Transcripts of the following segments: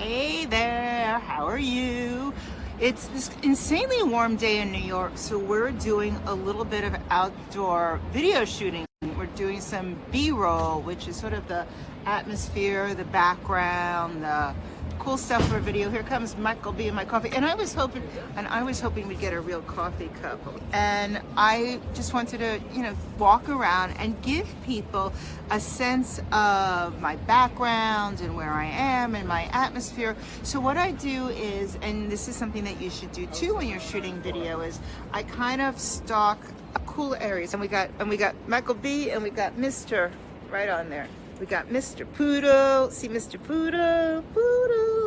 Hey there, how are you? It's this insanely warm day in New York, so we're doing a little bit of outdoor video shooting. We're doing some B-roll, which is sort of the atmosphere, the background, the cool stuff for a video. Here comes Michael B and my coffee. And I was hoping, and I was hoping we'd get a real coffee cup. And I just wanted to, you know, walk around and give people a sense of my background and where I am and my atmosphere. So what I do is, and this is something that you should do too when you're shooting video, is I kind of stalk cool areas. And we got, and we got Michael B and we got Mr. right on there. We got Mr. Poodle. See Mr. Poodle? Poodle.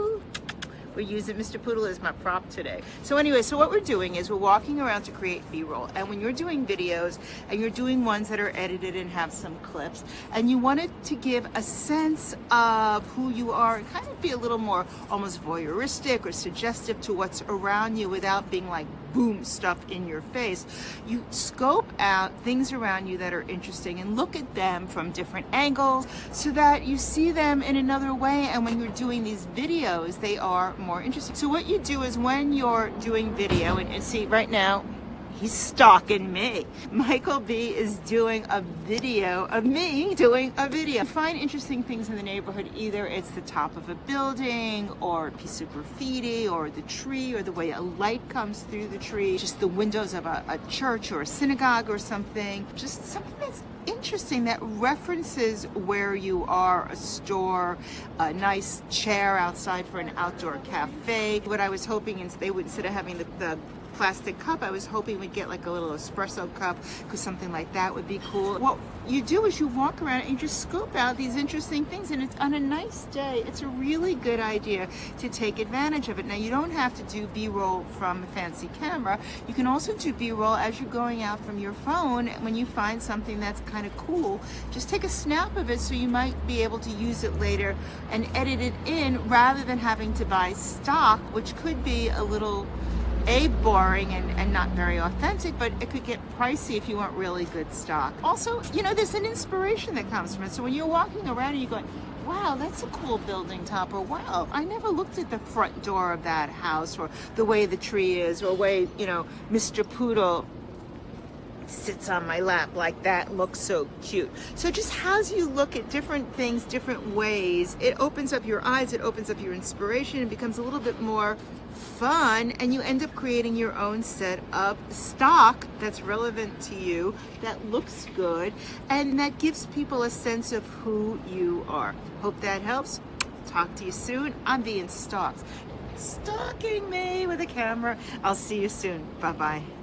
We're using Mr. Poodle as my prop today. So anyway, so what we're doing is we're walking around to create B-roll. And when you're doing videos and you're doing ones that are edited and have some clips, and you wanted to give a sense of who you are and kind of be a little more almost voyeuristic or suggestive to what's around you without being like boom stuff in your face. You scope out things around you that are interesting and look at them from different angles so that you see them in another way. And when you're doing these videos, they are more interesting. So what you do is when you're doing video, and, and see right now, he's stalking me. Michael B is doing a video of me doing a video. find interesting things in the neighborhood. Either it's the top of a building or a piece of graffiti or the tree or the way a light comes through the tree, just the windows of a, a church or a synagogue or something. Just something that's interesting that references where you are, a store, a nice chair outside for an outdoor cafe. What I was hoping is they would, instead of having the, the plastic cup. I was hoping we'd get like a little espresso cup because something like that would be cool. What you do is you walk around and just scoop out these interesting things and it's on a nice day. It's a really good idea to take advantage of it. Now you don't have to do B-roll from a fancy camera. You can also do B-roll as you're going out from your phone when you find something that's kind of cool. Just take a snap of it so you might be able to use it later and edit it in rather than having to buy stock, which could be a little a boring and, and not very authentic but it could get pricey if you want really good stock also you know there's an inspiration that comes from it so when you're walking around and you're going wow that's a cool building top or wow I never looked at the front door of that house or the way the tree is or the way you know Mr. Poodle sits on my lap like that looks so cute. So just as you look at different things different ways it opens up your eyes it opens up your inspiration it becomes a little bit more fun and you end up creating your own set of stock that's relevant to you that looks good and that gives people a sense of who you are. Hope that helps. Talk to you soon i'm being stalked stalking me with a camera. I'll see you soon. Bye bye